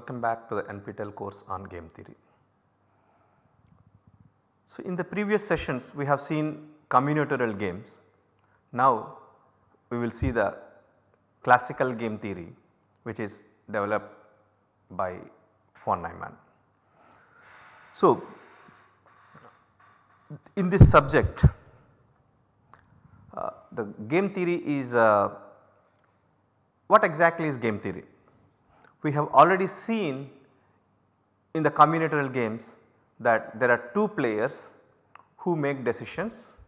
Welcome back to the NPTEL course on game theory. So, in the previous sessions we have seen combinatorial games. Now we will see the classical game theory which is developed by von Neumann. So, in this subject uh, the game theory is uh, what exactly is game theory? We have already seen in the combinatorial games that there are two players who make decisions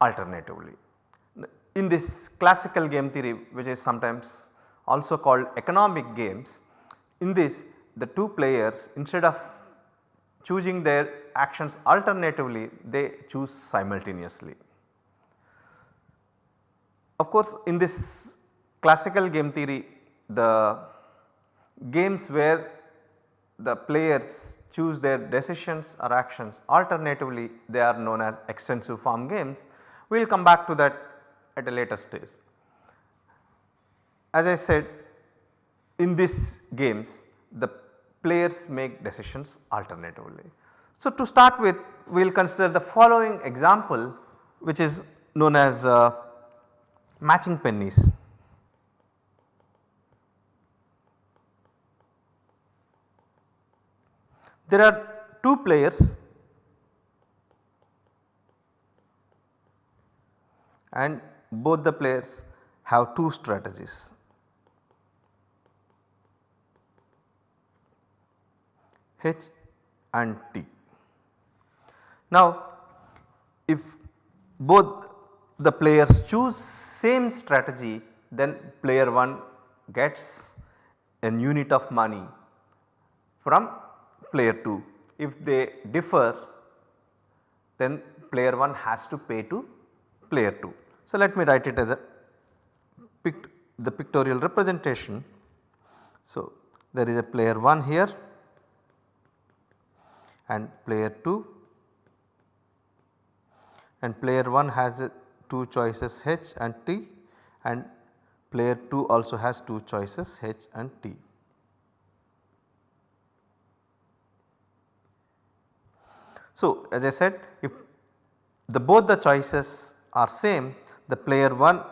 alternatively. In this classical game theory which is sometimes also called economic games, in this the two players instead of choosing their actions alternatively they choose simultaneously. Of course, in this classical game theory the games where the players choose their decisions or actions alternatively they are known as extensive form games. We will come back to that at a later stage. As I said in these games the players make decisions alternatively. So, to start with we will consider the following example which is known as uh, matching pennies. There are two players and both the players have two strategies. H and T. Now if both the players choose same strategy then player 1 gets an unit of money from player 2. If they differ then player 1 has to pay to player 2. So, let me write it as a pict the pictorial representation. So, there is a player 1 here and player 2 and player 1 has two choices H and T and player 2 also has two choices H and T. So, as I said if the both the choices are same the player 1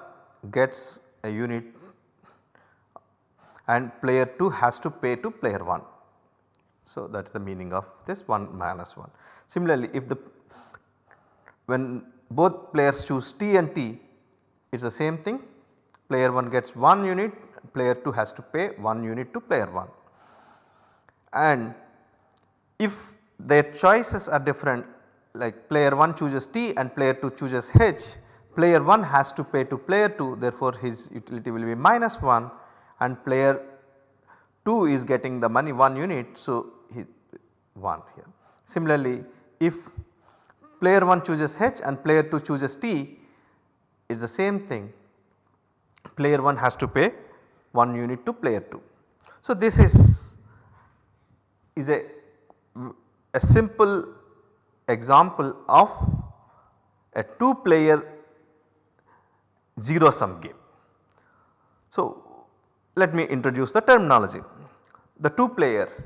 gets a unit and player 2 has to pay to player 1. So, that is the meaning of this 1 minus 1. Similarly, if the when both players choose T and T it is the same thing player 1 gets 1 unit player 2 has to pay 1 unit to player 1. And if their choices are different like player 1 chooses T and player 2 chooses H player 1 has to pay to player 2 therefore his utility will be minus 1 and player 2 is getting the money 1 unit. So, he 1 here. Similarly, if player 1 chooses H and player 2 chooses T it is the same thing player 1 has to pay 1 unit to player 2. So, this is, is a, a simple example of a 2 player 0 sum game. So, let me introduce the terminology. The 2 players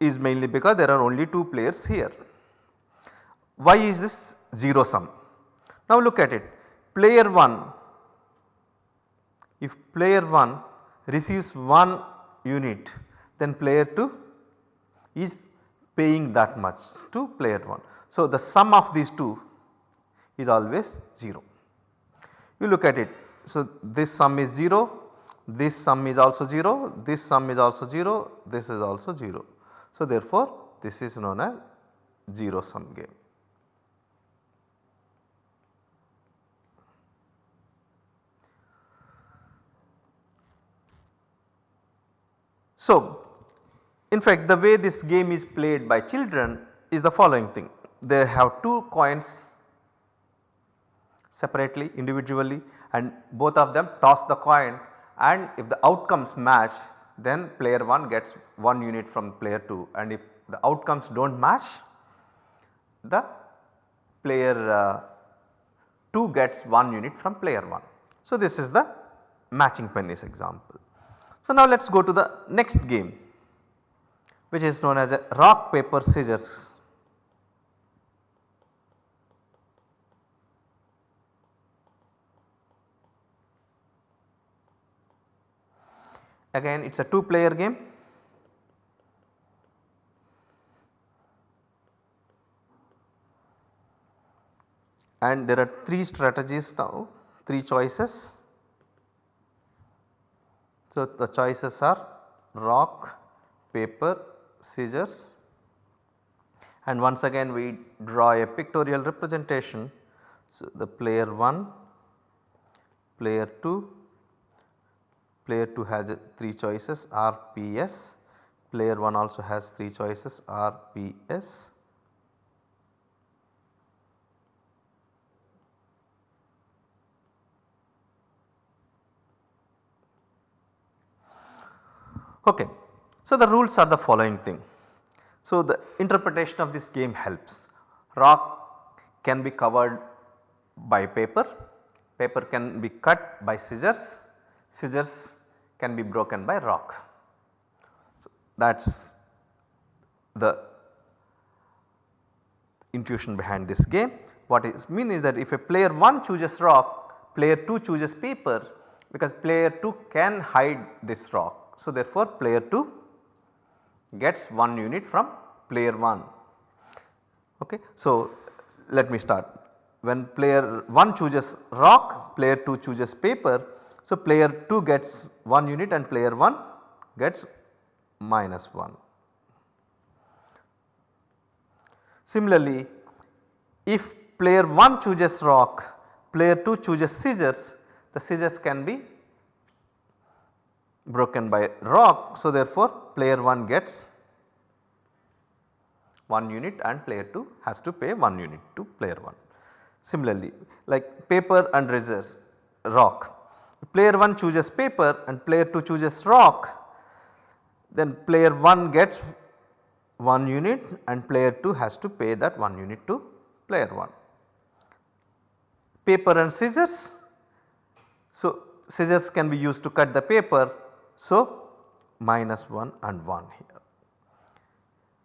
is mainly because there are only 2 players here. Why is this 0 sum? Now look at it player 1 if player 1 receives 1 unit then player 2 is paying that much to player 1. So, the sum of these two is always 0. You look at it. So, this sum is 0, this sum is also 0, this sum is also 0, this is also 0. So, therefore, this is known as 0 sum game. So, in fact the way this game is played by children is the following thing. They have two coins separately individually and both of them toss the coin and if the outcomes match then player 1 gets 1 unit from player 2 and if the outcomes do not match the player uh, 2 gets 1 unit from player 1. So, this is the matching pennies example. So, now let us go to the next game which is known as a rock paper scissors. Again it is a 2 player game. And there are 3 strategies now, 3 choices. So, the choices are rock, paper, scissors and once again we draw a pictorial representation. So, the player 1, player 2, player 2 has 3 choices R, P, S, player 1 also has 3 choices R, P, S. Okay. So, the rules are the following thing. So, the interpretation of this game helps. Rock can be covered by paper, paper can be cut by scissors, scissors can be broken by rock. So, that is the intuition behind this game. What is mean is that if a player 1 chooses rock, player 2 chooses paper because player 2 can hide this rock. So, therefore, player 2 gets 1 unit from player 1. Okay. So, let me start when player 1 chooses rock player 2 chooses paper. So, player 2 gets 1 unit and player 1 gets minus 1. Similarly, if player 1 chooses rock player 2 chooses scissors the scissors can be broken by rock. So, therefore, player 1 gets 1 unit and player 2 has to pay 1 unit to player 1. Similarly, like paper and scissors rock player 1 chooses paper and player 2 chooses rock then player 1 gets 1 unit and player 2 has to pay that 1 unit to player 1. Paper and scissors. So, scissors can be used to cut the paper so, minus 1 and 1 here.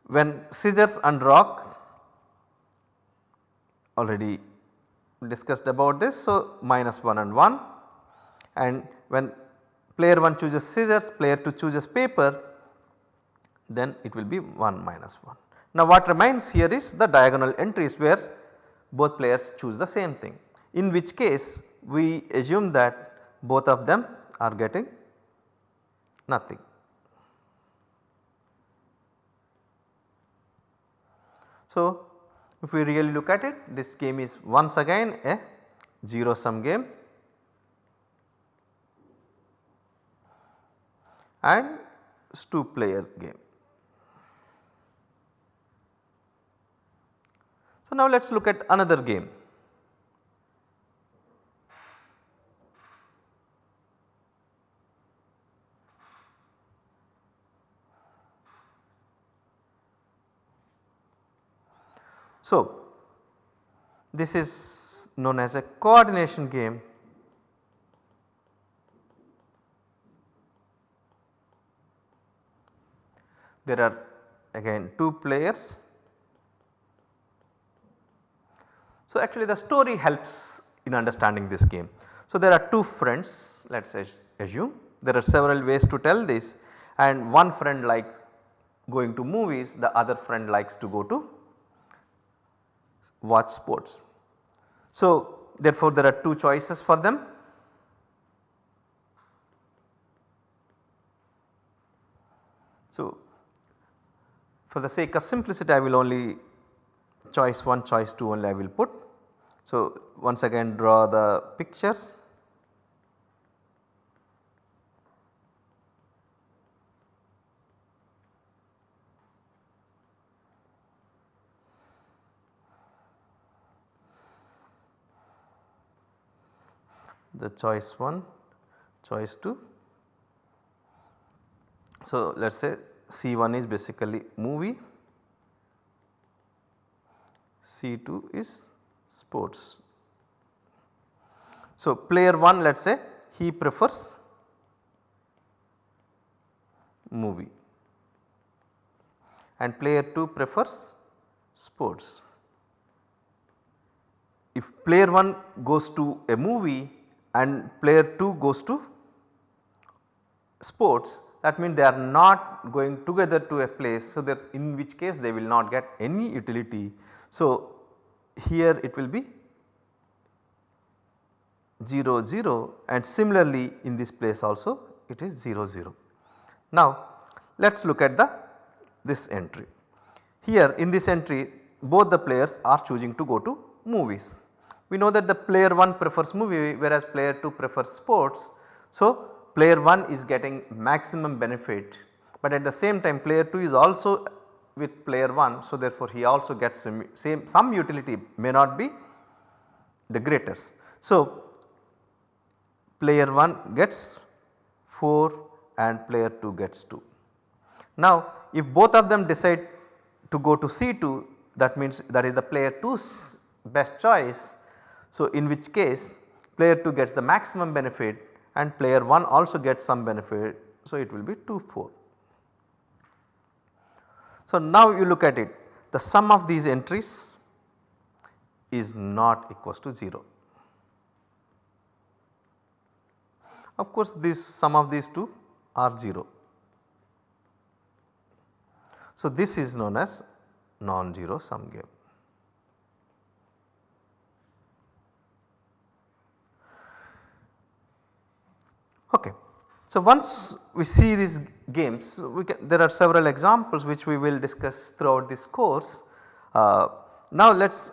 When scissors and rock already discussed about this. So, minus 1 and 1 and when player 1 chooses scissors player 2 chooses paper then it will be 1 minus 1. Now what remains here is the diagonal entries where both players choose the same thing in which case we assume that both of them are getting nothing. So, if we really look at it this game is once again a 0 sum game and 2 player game. So, now let us look at another game. So, this is known as a coordination game there are again 2 players. So, actually the story helps in understanding this game. So, there are 2 friends let us assume there are several ways to tell this and one friend likes going to movies the other friend likes to go to watch sports. So, therefore, there are two choices for them. So, for the sake of simplicity I will only choice 1 choice 2 only I will put. So, once again draw the pictures the choice 1, choice 2. So, let us say C1 is basically movie, C2 is sports. So, player 1 let us say he prefers movie and player 2 prefers sports. If player 1 goes to a movie and player 2 goes to sports that means they are not going together to a place so that in which case they will not get any utility. So, here it will be 0 0 and similarly in this place also it is 0 0. Now let us look at the this entry. Here in this entry both the players are choosing to go to movies. We know that the player 1 prefers movie whereas player 2 prefers sports. So player 1 is getting maximum benefit but at the same time player 2 is also with player 1. So therefore he also gets some, same some utility may not be the greatest. So player 1 gets 4 and player 2 gets 2. Now if both of them decide to go to C2 that means that is the player 2's best choice. So in which case player 2 gets the maximum benefit and player 1 also gets some benefit. So it will be 2 4. So now you look at it the sum of these entries is not equals to 0. Of course this sum of these two are 0. So this is known as non-zero sum game. Okay. So once we see these games we can, there are several examples which we will discuss throughout this course. Uh, now let us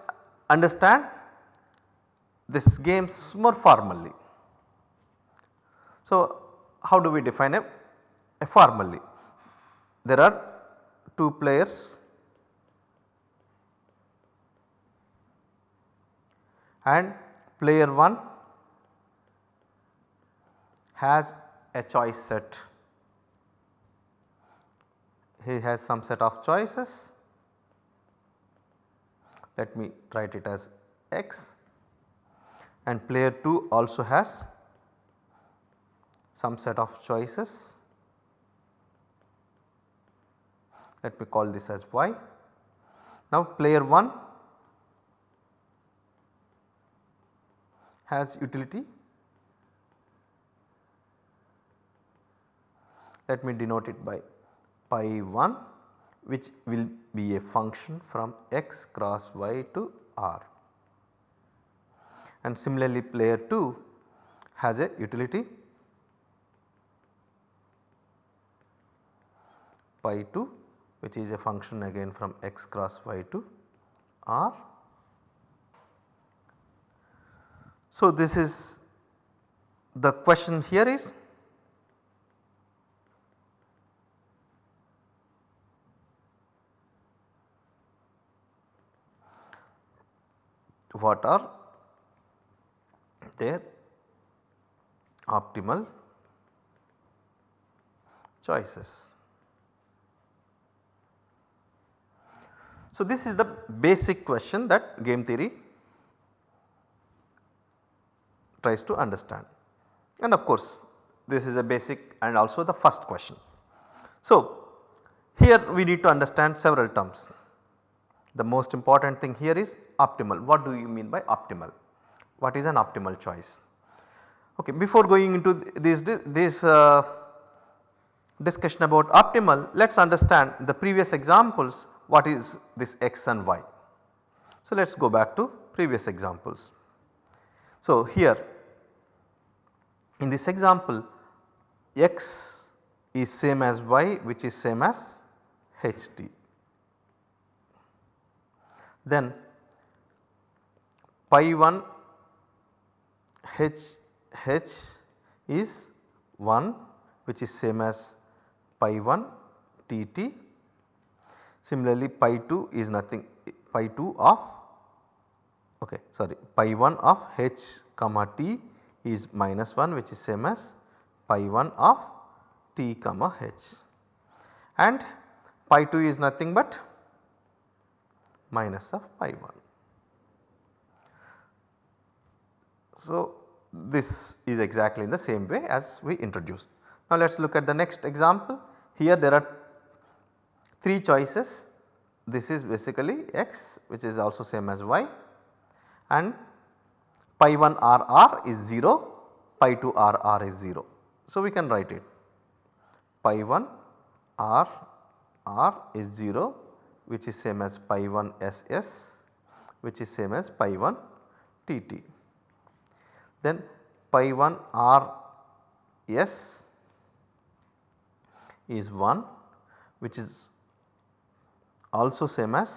understand this games more formally. So how do we define a, a formally? There are 2 players and player 1 has a choice set. He has some set of choices. Let me write it as x and player 2 also has some set of choices. Let me call this as y. Now player 1 has utility let me denote it by pi 1 which will be a function from x cross y to r. And similarly player 2 has a utility pi 2 which is a function again from x cross y to r. So this is the question here is what are their optimal choices. So, this is the basic question that game theory tries to understand and of course this is a basic and also the first question. So, here we need to understand several terms. The most important thing here is optimal. What do you mean by optimal? What is an optimal choice? Okay, before going into this, this uh, discussion about optimal, let us understand the previous examples what is this x and y. So, let us go back to previous examples. So, here in this example x is same as y which is same as ht then pi 1 h h is 1 which is same as pi 1 t t. Similarly pi 2 is nothing pi 2 of okay sorry pi 1 of h comma t is minus 1 which is same as pi 1 of t comma h and pi 2 is nothing but minus of pi 1. So, this is exactly in the same way as we introduced. Now let us look at the next example. here there are 3 choices this is basically x which is also same as y and pi 1 r r is 0 pi 2 r r is 0. So, we can write it pi 1 r r is 0 which is same as pi 1 s s which is same as pi 1 t t. Then pi 1 r s is 1 which is also same as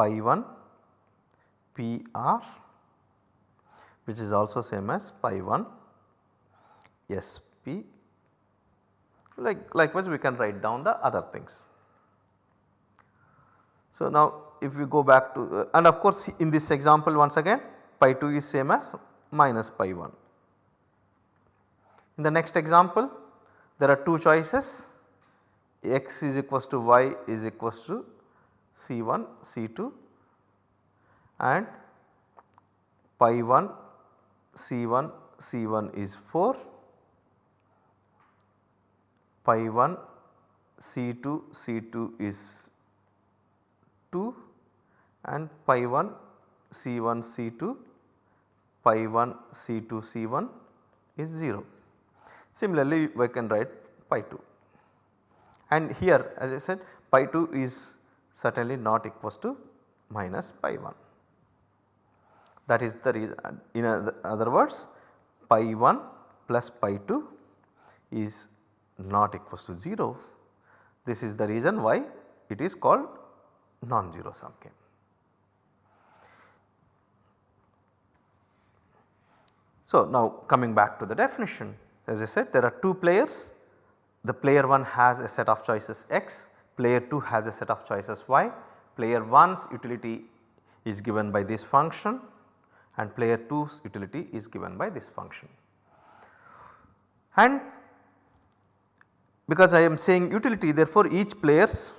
pi 1 p r which is also same as pi 1 s p like likewise we can write down the other things. So, now if we go back to uh, and of course in this example once again pi 2 is same as minus pi 1. In the next example there are two choices x is equals to y is equals to C1 C2 and pi 1 C1 C1 is 4 pi 1 C2 C2 is 2 and pi 1 C1 C2 pi 1 C2 C1 is 0. Similarly, we can write pi 2 and here as I said pi 2 is certainly not equals to minus pi 1. That is the reason in other words pi 1 plus pi 2 is not equals to 0. This is the reason why it is called non-zero sum game. So, now coming back to the definition as I said there are two players the player 1 has a set of choices x, player 2 has a set of choices y, player 1's utility is given by this function and player 2's utility is given by this function. And because I am saying utility therefore each player's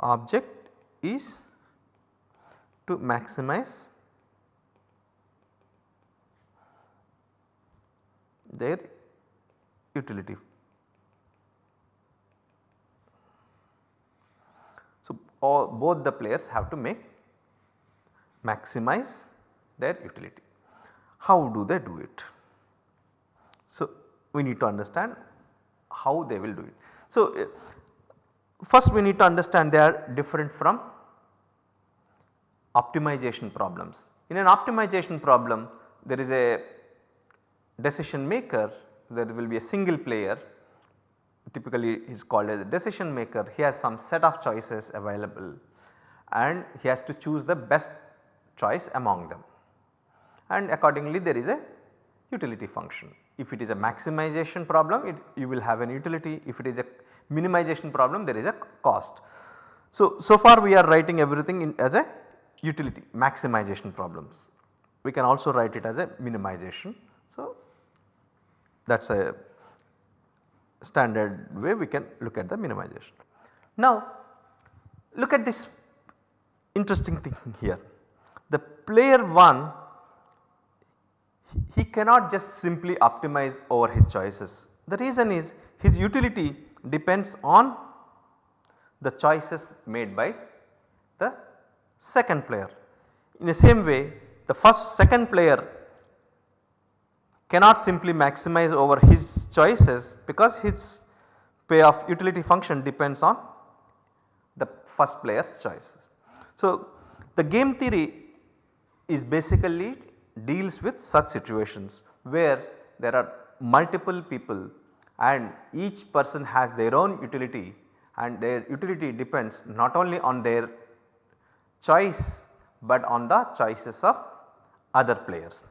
object is to maximize their utility. So, all, both the players have to make maximize their utility. How do they do it? So, we need to understand how they will do it. So, uh, first we need to understand they are different from optimization problems. In an optimization problem there is a decision maker there will be a single player typically he is called as a decision maker he has some set of choices available and he has to choose the best choice among them and accordingly there is a utility function. If it is a maximization problem it you will have an utility if it is a minimization problem there is a cost. So, so far we are writing everything in as a utility maximization problems. We can also write it as a minimization. So, that is a standard way we can look at the minimization. Now look at this interesting thing here. The player 1 he cannot just simply optimize over his choices. The reason is his utility depends on the choices made by the second player. In the same way the first second player cannot simply maximize over his choices because his payoff utility function depends on the first player's choices. So, the game theory is basically deals with such situations where there are multiple people and each person has their own utility and their utility depends not only on their choice but on the choices of other players.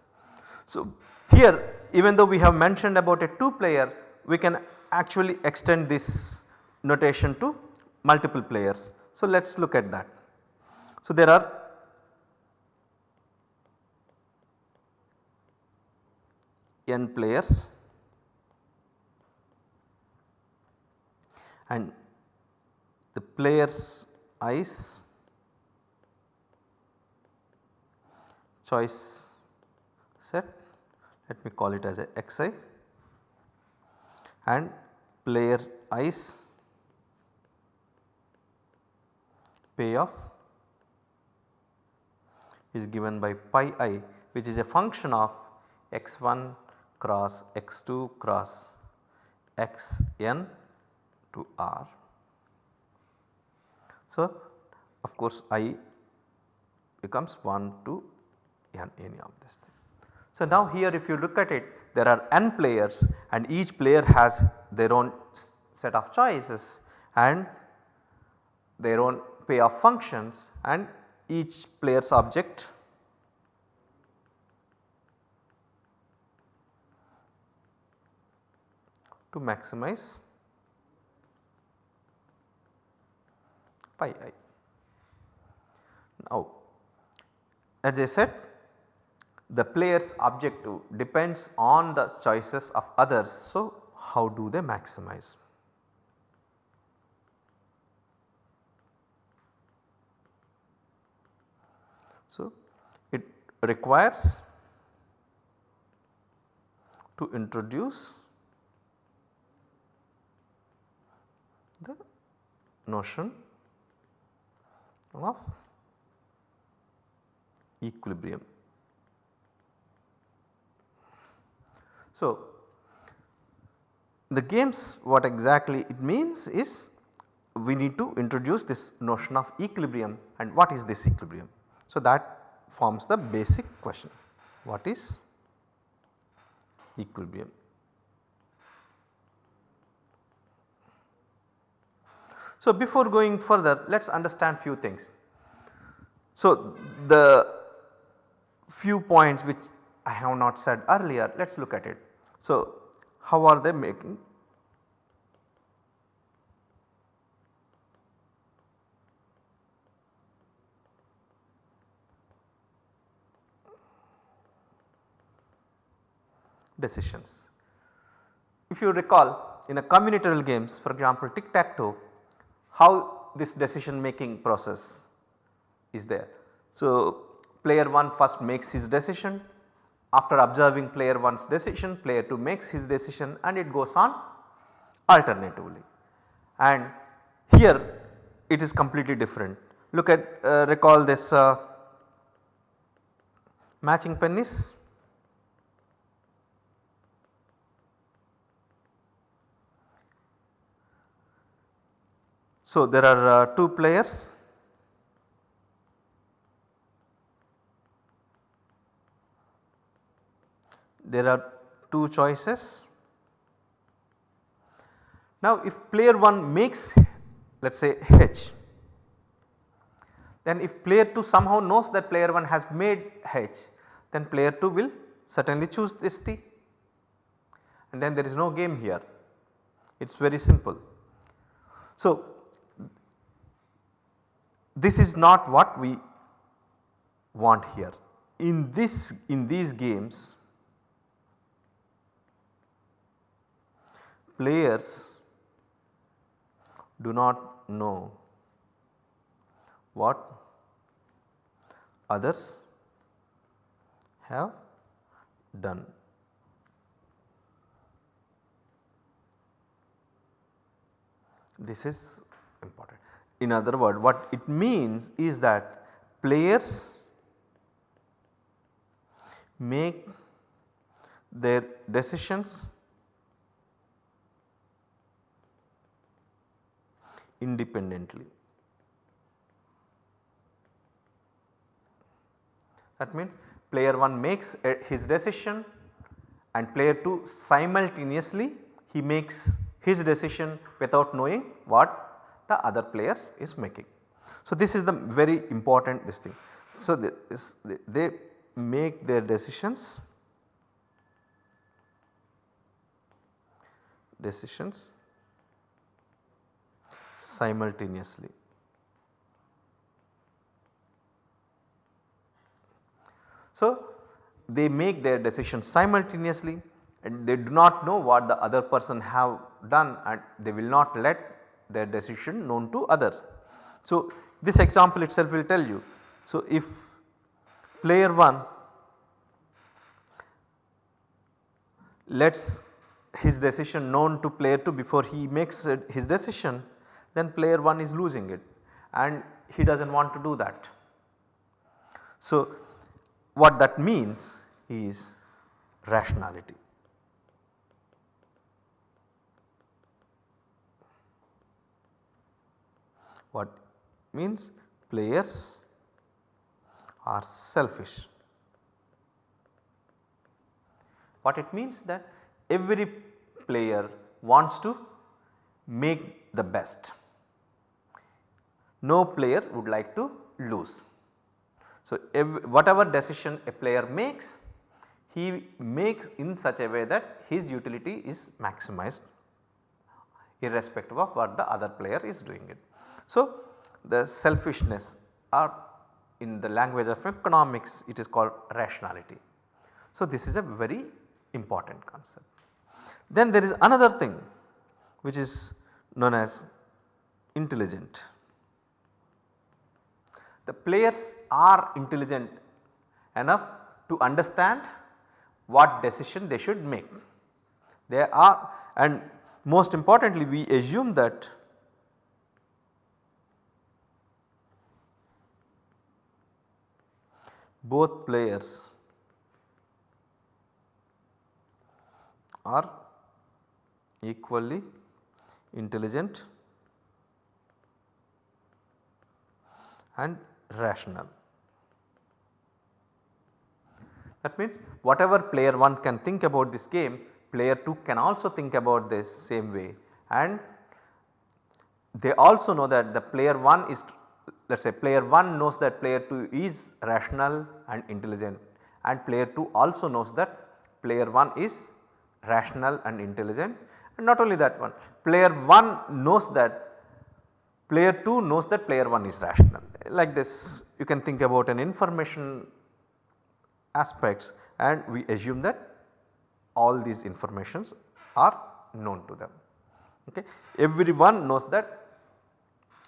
So, here even though we have mentioned about a 2 player we can actually extend this notation to multiple players. So, let us look at that. So, there are n players. And the players i's choice set. Let me call it as a xi and player i's payoff is given by pi i which is a function of x1 cross x2 cross xn to r. So, of course i becomes 1 to n any of this thing. So, now here if you look at it there are n players and each player has their own set of choices and their own payoff functions and each player's object to maximize pi i. Now as I said the player's objective depends on the choices of others. So, how do they maximize? So, it requires to introduce the notion of equilibrium. So, the games what exactly it means is we need to introduce this notion of equilibrium and what is this equilibrium. So, that forms the basic question what is equilibrium. So, before going further let us understand few things. So, the few points which I have not said earlier let us look at it. So, how are they making decisions. If you recall in a combinatorial games for example tic tac toe how this decision making process is there. So, player 1 first makes his decision after observing player 1's decision player 2 makes his decision and it goes on alternatively. And here it is completely different. Look at uh, recall this uh, matching pennies. So, there are uh, 2 players there are 2 choices. Now if player 1 makes let us say H then if player 2 somehow knows that player 1 has made H then player 2 will certainly choose this T and then there is no game here it is very simple. So this is not what we want here in this in these games players do not know what others have done. This is important. In other words what it means is that players make their decisions independently. That means player 1 makes uh, his decision and player 2 simultaneously he makes his decision without knowing what the other player is making. So, this is the very important this thing. So, this, they make their decisions decisions simultaneously. So, they make their decisions simultaneously and they do not know what the other person have done and they will not let their decision known to others. So, this example itself will tell you. So, if player 1 lets his decision known to player 2 before he makes his decision then player 1 is losing it and he does not want to do that. So, what that means is rationality. What means players are selfish. What it means that every player wants to make the best. No player would like to lose. So, whatever decision a player makes he makes in such a way that his utility is maximized irrespective of what the other player is doing it. So, the selfishness or in the language of economics it is called rationality. So, this is a very important concept. Then there is another thing which is known as intelligent. The players are intelligent enough to understand what decision they should make. They are and most importantly we assume that both players are equally intelligent and rational. That means whatever player 1 can think about this game player 2 can also think about this same way and they also know that the player 1 is let us say player 1 knows that player 2 is rational and intelligent and player 2 also knows that player 1 is rational and intelligent and not only that one player 1 knows that player 2 knows that player 1 is rational like this you can think about an information aspects and we assume that all these informations are known to them. Okay. Everyone knows that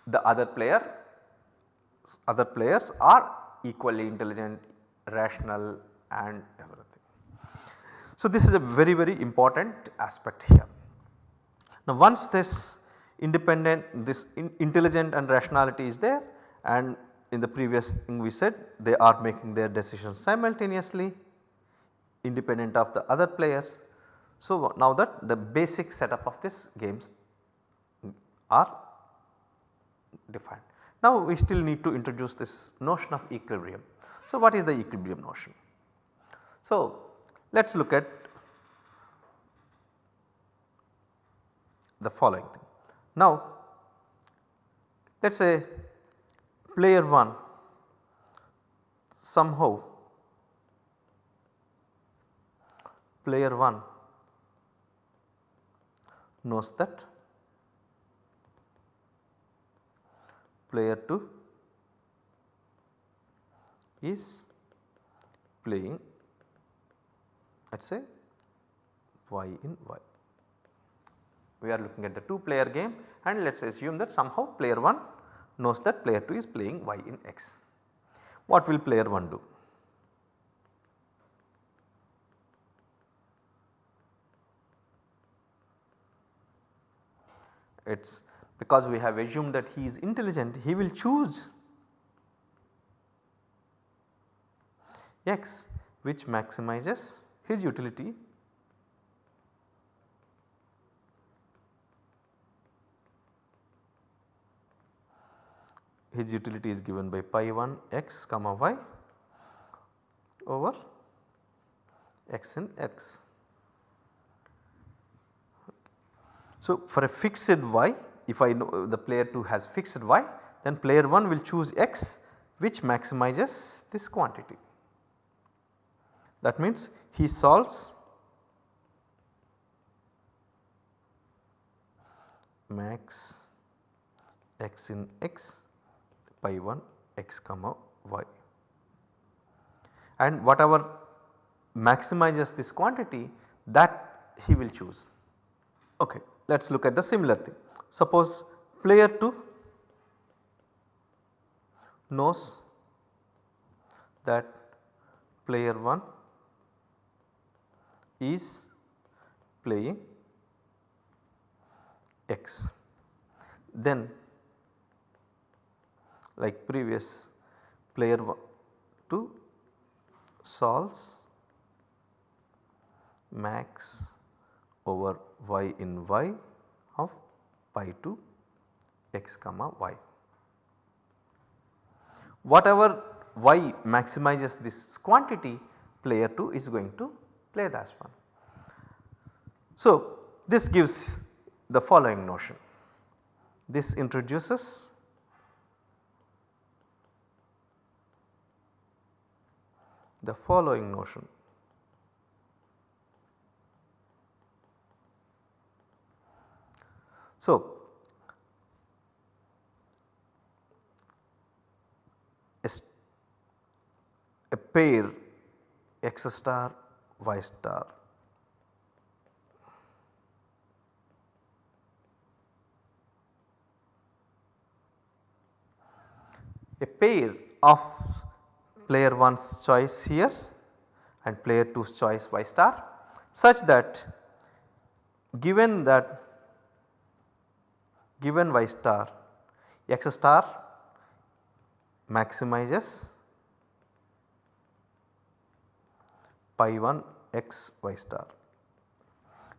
the other player other players are equally intelligent, rational and everything. So, this is a very very important aspect here. Now, once this independent this in intelligent and rationality is there and in the previous thing we said they are making their decisions simultaneously independent of the other players. So, now that the basic setup of this games are defined. Now, we still need to introduce this notion of equilibrium. So, what is the equilibrium notion? So, let us look at the following thing. Now, let us say player 1 somehow player 1 knows that player 2 is playing let us say y in y. We are looking at the 2 player game and let us assume that somehow player 1 knows that player 2 is playing y in x. What will player 1 do? It is because we have assumed that he is intelligent he will choose x which maximizes his utility his utility is given by pi 1 x comma y over x in x. So, for a fixed y if I know the player 2 has fixed y then player 1 will choose x which maximizes this quantity. That means he solves max x in x pi 1 x comma y and whatever maximizes this quantity that he will choose. Okay, let us look at the similar thing. Suppose player 2 knows that player 1 is playing x. Then like previous player 2 solves max over y in y of pi to x comma y. Whatever y maximizes this quantity player 2 is going to play that one. So this gives the following notion. This introduces the following notion. So, a pair x star y star. A pair of player 1's choice here and player 2's choice y star such that given that given y star x star maximizes pi 1 x y star.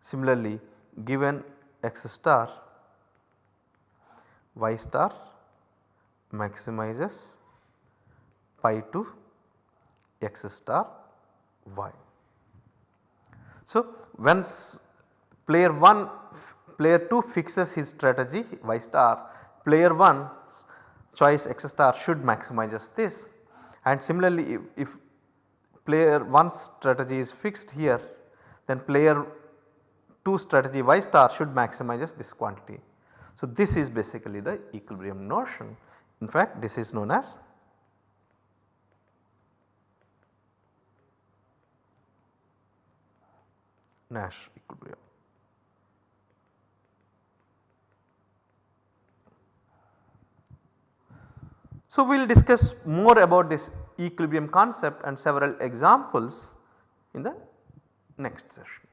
Similarly given x star y star maximizes pi 2 x star y. So, once player 1 player 2 fixes his strategy y star player 1 choice x star should maximizes this and similarly if, if player 1 strategy is fixed here then player 2 strategy y star should maximizes this quantity. So, this is basically the equilibrium notion in fact this is known as Nash equilibrium. So, we will discuss more about this equilibrium concept and several examples in the next session.